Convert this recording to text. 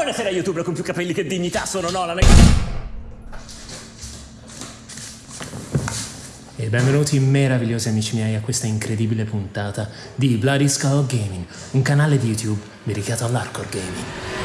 Buonasera youtuber con più capelli che dignità, sono Nolan e... E benvenuti meravigliosi amici miei a questa incredibile puntata di Bloody Skull Gaming, un canale di YouTube dedicato all'hardcore gaming.